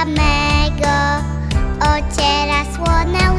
Z policzka mego ociera słone